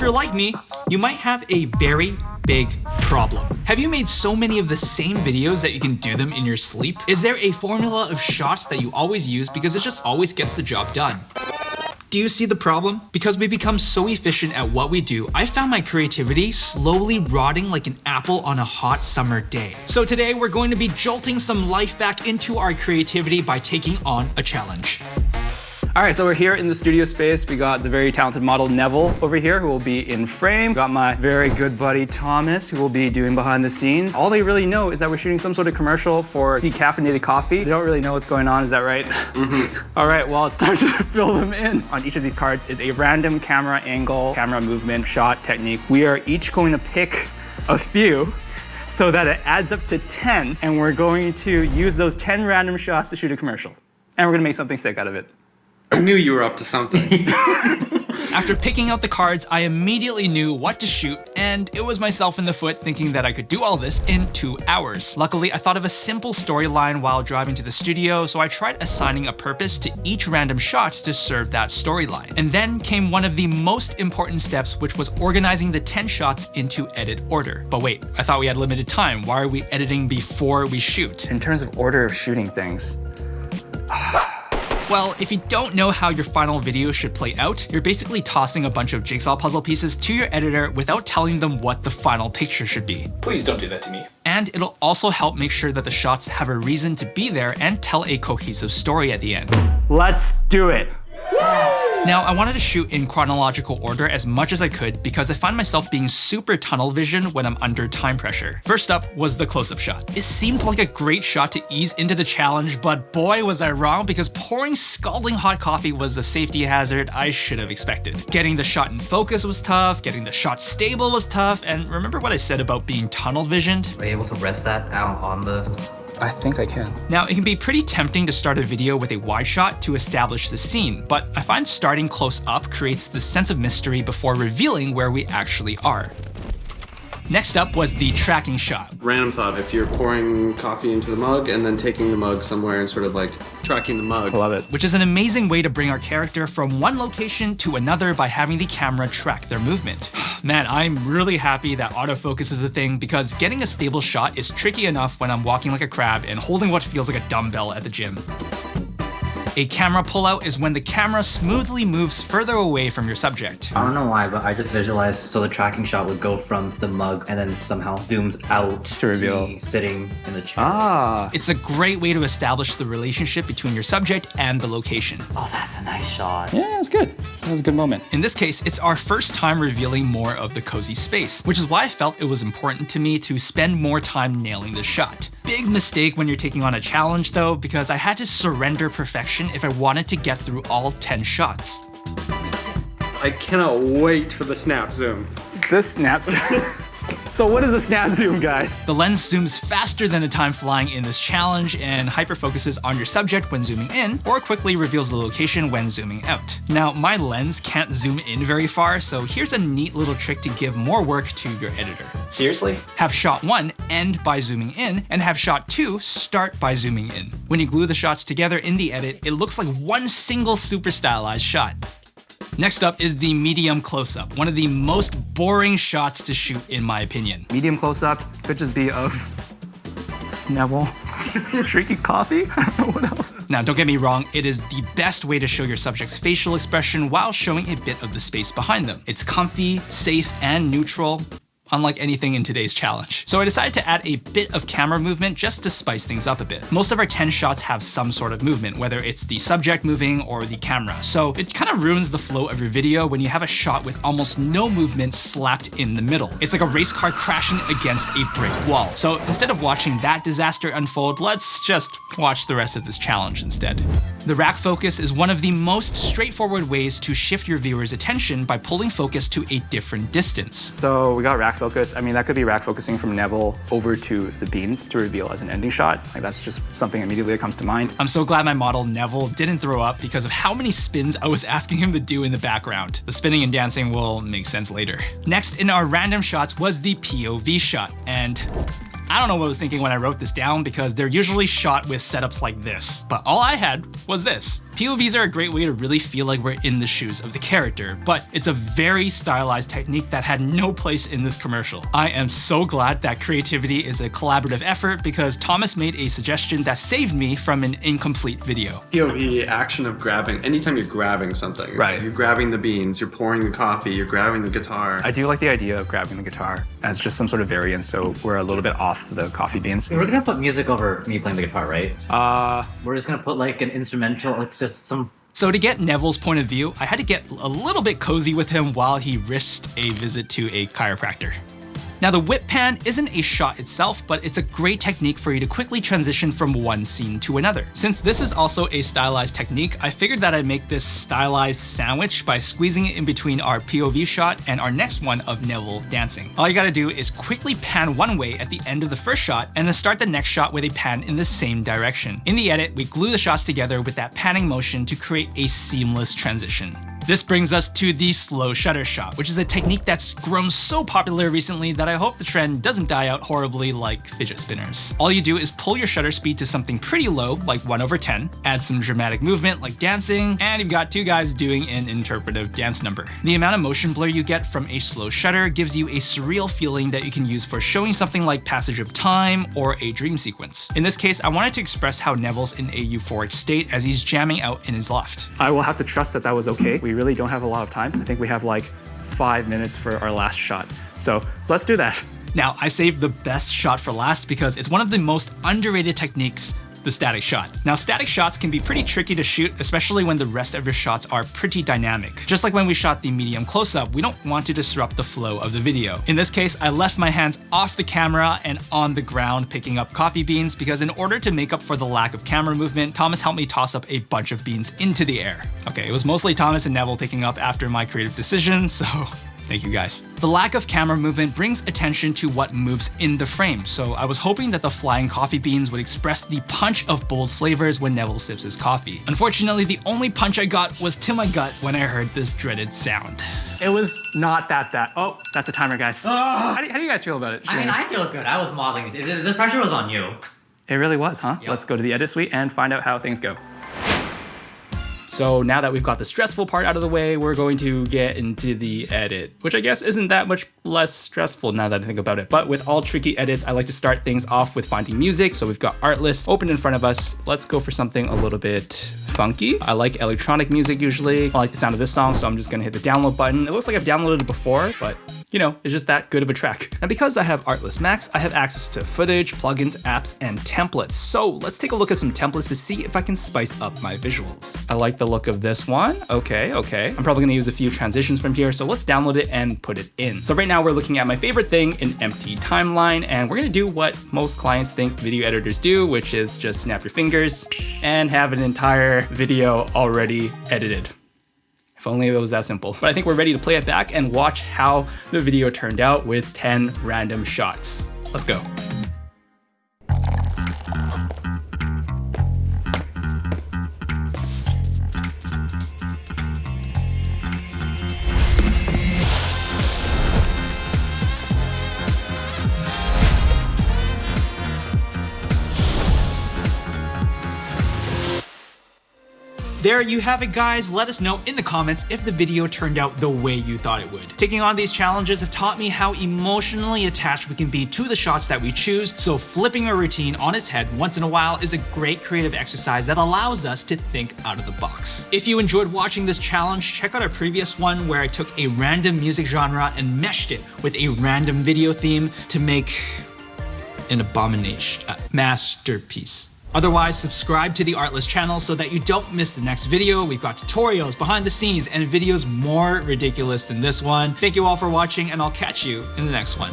if you're like me, you might have a very big problem. Have you made so many of the same videos that you can do them in your sleep? Is there a formula of shots that you always use because it just always gets the job done? Do you see the problem? Because we become so efficient at what we do, I found my creativity slowly rotting like an apple on a hot summer day. So today we're going to be jolting some life back into our creativity by taking on a challenge. All right, so we're here in the studio space. We got the very talented model Neville over here who will be in frame. Got my very good buddy Thomas who will be doing behind the scenes. All they really know is that we're shooting some sort of commercial for decaffeinated coffee. They don't really know what's going on, is that right? Mm -hmm. All right, well, it's time to fill them in. On each of these cards is a random camera angle, camera movement, shot technique. We are each going to pick a few so that it adds up to 10, and we're going to use those 10 random shots to shoot a commercial. And we're gonna make something sick out of it. I knew you were up to something. After picking out the cards, I immediately knew what to shoot, and it was myself in the foot thinking that I could do all this in two hours. Luckily, I thought of a simple storyline while driving to the studio, so I tried assigning a purpose to each random shot to serve that storyline. And then came one of the most important steps, which was organizing the 10 shots into edit order. But wait, I thought we had limited time. Why are we editing before we shoot? In terms of order of shooting things, well, if you don't know how your final video should play out, you're basically tossing a bunch of jigsaw puzzle pieces to your editor without telling them what the final picture should be. Please don't do that to me. And it'll also help make sure that the shots have a reason to be there and tell a cohesive story at the end. Let's do it. Now, I wanted to shoot in chronological order as much as I could because I find myself being super tunnel vision when I'm under time pressure. First up was the close-up shot. It seemed like a great shot to ease into the challenge, but boy was I wrong because pouring scalding hot coffee was a safety hazard I should have expected. Getting the shot in focus was tough, getting the shot stable was tough, and remember what I said about being tunnel visioned? Were you able to rest that out on the I think I can. Now, it can be pretty tempting to start a video with a wide shot to establish the scene, but I find starting close up creates the sense of mystery before revealing where we actually are. Next up was the tracking shot. Random thought, if you're pouring coffee into the mug and then taking the mug somewhere and sort of like tracking the mug. I love it. Which is an amazing way to bring our character from one location to another by having the camera track their movement. Man, I'm really happy that autofocus is a thing because getting a stable shot is tricky enough when I'm walking like a crab and holding what feels like a dumbbell at the gym. A camera pullout is when the camera smoothly moves further away from your subject. I don't know why, but I just visualized so the tracking shot would go from the mug and then somehow zooms out to reveal to sitting in the chair. Ah. It's a great way to establish the relationship between your subject and the location. Oh, that's a nice shot. Yeah, it's good. That was a good moment. In this case, it's our first time revealing more of the cozy space, which is why I felt it was important to me to spend more time nailing the shot. Big mistake when you're taking on a challenge though, because I had to surrender perfection if I wanted to get through all 10 shots. I cannot wait for the snap zoom. This snap zoom. So what is a snap zoom, guys? The lens zooms faster than the time flying in this challenge and hyperfocuses on your subject when zooming in, or quickly reveals the location when zooming out. Now, my lens can't zoom in very far, so here's a neat little trick to give more work to your editor. Seriously? Have shot one end by zooming in, and have shot two start by zooming in. When you glue the shots together in the edit, it looks like one single super stylized shot. Next up is the medium close-up, one of the most boring shots to shoot in my opinion. Medium close-up could just be of Neville drinking coffee. what else? Now, don't get me wrong, it is the best way to show your subject's facial expression while showing a bit of the space behind them. It's comfy, safe, and neutral, unlike anything in today's challenge. So I decided to add a bit of camera movement just to spice things up a bit. Most of our 10 shots have some sort of movement, whether it's the subject moving or the camera. So it kind of ruins the flow of your video when you have a shot with almost no movement slapped in the middle. It's like a race car crashing against a brick wall. So instead of watching that disaster unfold, let's just watch the rest of this challenge instead. The rack focus is one of the most straightforward ways to shift your viewer's attention by pulling focus to a different distance. So we got rack focus. I mean, that could be rack focusing from Neville over to the beans to reveal as an ending shot. Like that's just something immediately that comes to mind. I'm so glad my model Neville didn't throw up because of how many spins I was asking him to do in the background. The spinning and dancing will make sense later. Next in our random shots was the POV shot, and I don't know what I was thinking when I wrote this down because they're usually shot with setups like this, but all I had was this. POVs are a great way to really feel like we're in the shoes of the character, but it's a very stylized technique that had no place in this commercial. I am so glad that creativity is a collaborative effort because Thomas made a suggestion that saved me from an incomplete video. POV action of grabbing. Anytime you're grabbing something, Right. like You're grabbing the beans. You're pouring the coffee. You're grabbing the guitar. I do like the idea of grabbing the guitar as just some sort of variance, so we're a little bit off the coffee beans. We're gonna put music over me playing the guitar, right? Uh, We're just gonna put like an instrumental, like just some. So to get Neville's point of view, I had to get a little bit cozy with him while he risked a visit to a chiropractor. Now the whip pan isn't a shot itself, but it's a great technique for you to quickly transition from one scene to another. Since this is also a stylized technique, I figured that I'd make this stylized sandwich by squeezing it in between our POV shot and our next one of Neville dancing. All you gotta do is quickly pan one way at the end of the first shot and then start the next shot with a pan in the same direction. In the edit, we glue the shots together with that panning motion to create a seamless transition. This brings us to the slow shutter shot, which is a technique that's grown so popular recently that I hope the trend doesn't die out horribly like fidget spinners. All you do is pull your shutter speed to something pretty low, like 1 over 10, add some dramatic movement like dancing, and you've got two guys doing an interpretive dance number. The amount of motion blur you get from a slow shutter gives you a surreal feeling that you can use for showing something like passage of time or a dream sequence. In this case, I wanted to express how Neville's in a euphoric state as he's jamming out in his loft. I will have to trust that that was okay. We really don't have a lot of time. I think we have like five minutes for our last shot. So let's do that. Now, I saved the best shot for last because it's one of the most underrated techniques the static shot. Now, static shots can be pretty tricky to shoot, especially when the rest of your shots are pretty dynamic. Just like when we shot the medium close-up, we don't want to disrupt the flow of the video. In this case, I left my hands off the camera and on the ground picking up coffee beans because in order to make up for the lack of camera movement, Thomas helped me toss up a bunch of beans into the air. Okay, it was mostly Thomas and Neville picking up after my creative decision, so Thank you guys. The lack of camera movement brings attention to what moves in the frame, so I was hoping that the flying coffee beans would express the punch of bold flavors when Neville sips his coffee. Unfortunately, the only punch I got was to my gut when I heard this dreaded sound. It was not that bad. Oh, that's the timer, guys. Ah. How, do, how do you guys feel about it? I mean, I feel good. I was modeling. This this pressure was on you. It really was, huh? Let's go to the edit suite and find out how things go. So now that we've got the stressful part out of the way, we're going to get into the edit, which I guess isn't that much less stressful now that I think about it. But with all tricky edits, I like to start things off with finding music. So we've got Artlist open in front of us. Let's go for something a little bit funky. I like electronic music usually. I like the sound of this song, so I'm just gonna hit the download button. It looks like I've downloaded it before, but you know, it's just that good of a track. And because I have Artlist Max, I have access to footage, plugins, apps, and templates. So let's take a look at some templates to see if I can spice up my visuals. I like the look of this one. Okay, okay. I'm probably gonna use a few transitions from here, so let's download it and put it in. So right now we're looking at my favorite thing, an empty timeline, and we're gonna do what most clients think video editors do, which is just snap your fingers and have an entire video already edited. If only it was that simple. But I think we're ready to play it back and watch how the video turned out with 10 random shots. Let's go. There you have it guys, let us know in the comments if the video turned out the way you thought it would. Taking on these challenges have taught me how emotionally attached we can be to the shots that we choose, so flipping a routine on its head once in a while is a great creative exercise that allows us to think out of the box. If you enjoyed watching this challenge, check out our previous one where I took a random music genre and meshed it with a random video theme to make an abomination, a masterpiece. Otherwise, subscribe to the Artlist channel so that you don't miss the next video. We've got tutorials, behind the scenes, and videos more ridiculous than this one. Thank you all for watching, and I'll catch you in the next one.